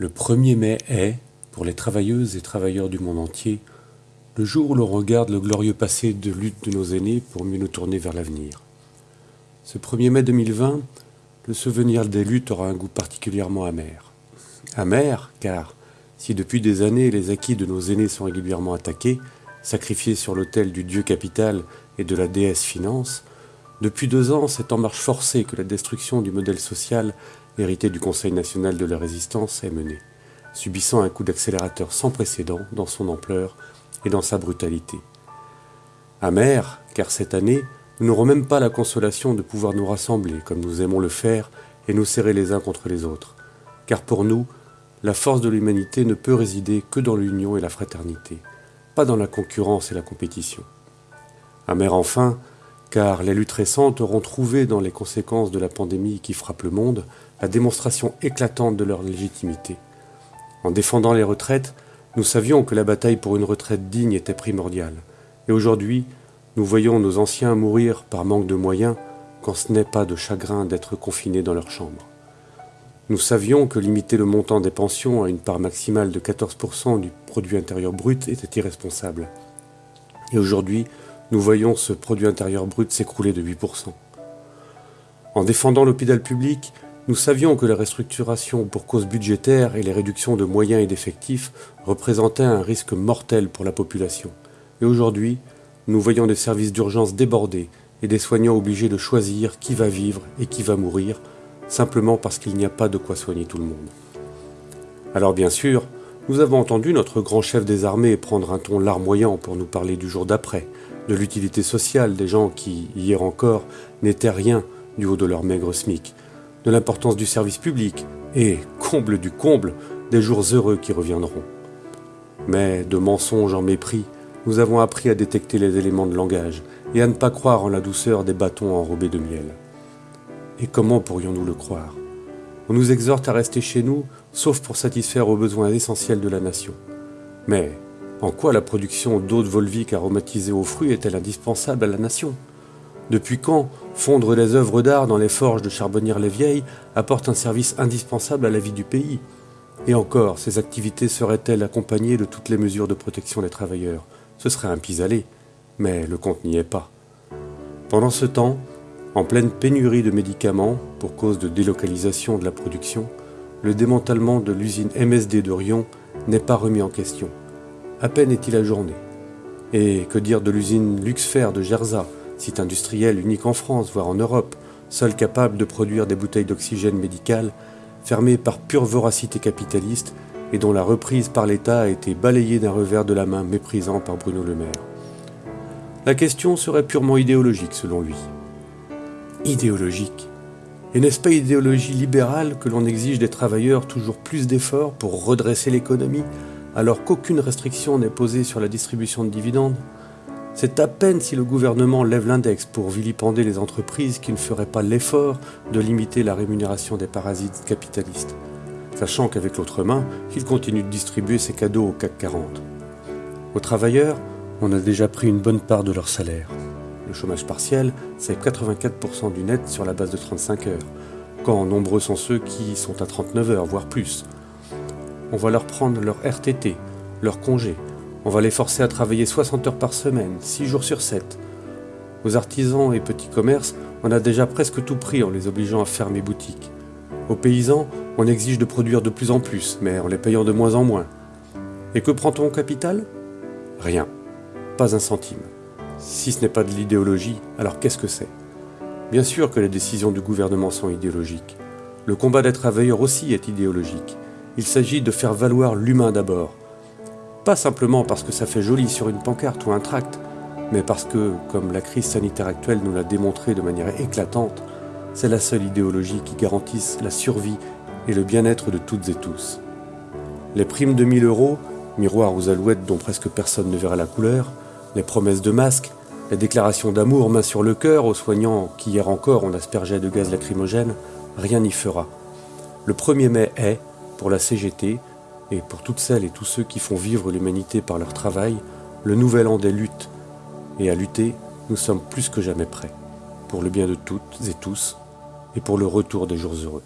Le 1er mai est, pour les travailleuses et travailleurs du monde entier, le jour où l'on regarde le glorieux passé de lutte de nos aînés pour mieux nous tourner vers l'avenir. Ce 1er mai 2020, le souvenir des luttes aura un goût particulièrement amer. Amer, car si depuis des années les acquis de nos aînés sont régulièrement attaqués, sacrifiés sur l'autel du dieu capital et de la déesse finance, depuis deux ans, c'est en marche forcée que la destruction du modèle social hérité du Conseil national de la résistance est menée, subissant un coup d'accélérateur sans précédent dans son ampleur et dans sa brutalité. Amer, car cette année, nous n'aurons même pas la consolation de pouvoir nous rassembler comme nous aimons le faire et nous serrer les uns contre les autres, car pour nous, la force de l'humanité ne peut résider que dans l'union et la fraternité, pas dans la concurrence et la compétition. Amer enfin, car les luttes récentes auront trouvé dans les conséquences de la pandémie qui frappe le monde la démonstration éclatante de leur légitimité. En défendant les retraites, nous savions que la bataille pour une retraite digne était primordiale. Et aujourd'hui, nous voyons nos anciens mourir par manque de moyens quand ce n'est pas de chagrin d'être confinés dans leur chambre. Nous savions que limiter le montant des pensions à une part maximale de 14% du produit intérieur brut était irresponsable. Et aujourd'hui, nous voyons ce produit intérieur brut s'écrouler de 8%. En défendant l'hôpital public, nous savions que la restructuration pour cause budgétaire et les réductions de moyens et d'effectifs représentaient un risque mortel pour la population. Et aujourd'hui, nous voyons des services d'urgence débordés et des soignants obligés de choisir qui va vivre et qui va mourir, simplement parce qu'il n'y a pas de quoi soigner tout le monde. Alors bien sûr, nous avons entendu notre grand chef des armées prendre un ton larmoyant pour nous parler du jour d'après, de l'utilité sociale des gens qui, hier encore, n'étaient rien du haut de leur maigre SMIC, de l'importance du service public et, comble du comble, des jours heureux qui reviendront. Mais, de mensonges en mépris, nous avons appris à détecter les éléments de langage et à ne pas croire en la douceur des bâtons enrobés de miel. Et comment pourrions-nous le croire? On nous exhorte à rester chez nous, sauf pour satisfaire aux besoins essentiels de la nation. Mais en quoi la production d'eau de Volvic aromatisée aux fruits est-elle indispensable à la nation? Depuis quand fondre les œuvres d'art dans les forges de Charbonnières-les-Vieilles apporte un service indispensable à la vie du pays? Et encore, ces activités seraient-elles accompagnées de toutes les mesures de protection des travailleurs? Ce serait un pis-aller, mais le compte n'y est pas. Pendant ce temps, en pleine pénurie de médicaments pour cause de délocalisation de la production, le démantèlement de l'usine MSD de Rion n'est pas remis en question à peine est-il ajourné. Et que dire de l'usine Luxfer de Gerza, site industriel unique en France, voire en Europe, seul capable de produire des bouteilles d'oxygène médical, fermée par pure voracité capitaliste et dont la reprise par l'État a été balayée d'un revers de la main méprisant par Bruno Le Maire. La question serait purement idéologique selon lui. Idéologique Et n'est-ce pas idéologie libérale que l'on exige des travailleurs toujours plus d'efforts pour redresser l'économie alors qu'aucune restriction n'est posée sur la distribution de dividendes, c'est à peine si le gouvernement lève l'index pour vilipender les entreprises qui ne feraient pas l'effort de limiter la rémunération des parasites capitalistes, sachant qu'avec l'autre main, il continue de distribuer ses cadeaux au CAC 40. Aux travailleurs, on a déjà pris une bonne part de leur salaire. Le chômage partiel, c'est 84% du net sur la base de 35 heures, quand nombreux sont ceux qui sont à 39 heures, voire plus. On va leur prendre leur RTT, leur congé. On va les forcer à travailler 60 heures par semaine, 6 jours sur 7. Aux artisans et petits commerces, on a déjà presque tout pris en les obligeant à fermer boutique. Aux paysans, on exige de produire de plus en plus, mais en les payant de moins en moins. Et que prend-on au capital? Rien. Pas un centime. Si ce n'est pas de l'idéologie, alors qu'est-ce que c'est? Bien sûr que les décisions du gouvernement sont idéologiques. Le combat des travailleurs aussi est idéologique. Il s'agit de faire valoir l'humain d'abord. Pas simplement parce que ça fait joli sur une pancarte ou un tract, mais parce que, comme la crise sanitaire actuelle nous l'a démontré de manière éclatante, c'est la seule idéologie qui garantisse la survie et le bien-être de toutes et tous. Les primes de 1000 euros, miroirs aux alouettes dont presque personne ne verra la couleur, les promesses de masques, les déclarations d'amour main sur le cœur aux soignants qui hier encore on aspergeait de gaz lacrymogène, rien n'y fera. Le 1er mai est, pour la CGT et pour toutes celles et tous ceux qui font vivre l'humanité par leur travail, le nouvel an des luttes. Et à lutter, nous sommes plus que jamais prêts, pour le bien de toutes et tous, et pour le retour des jours heureux.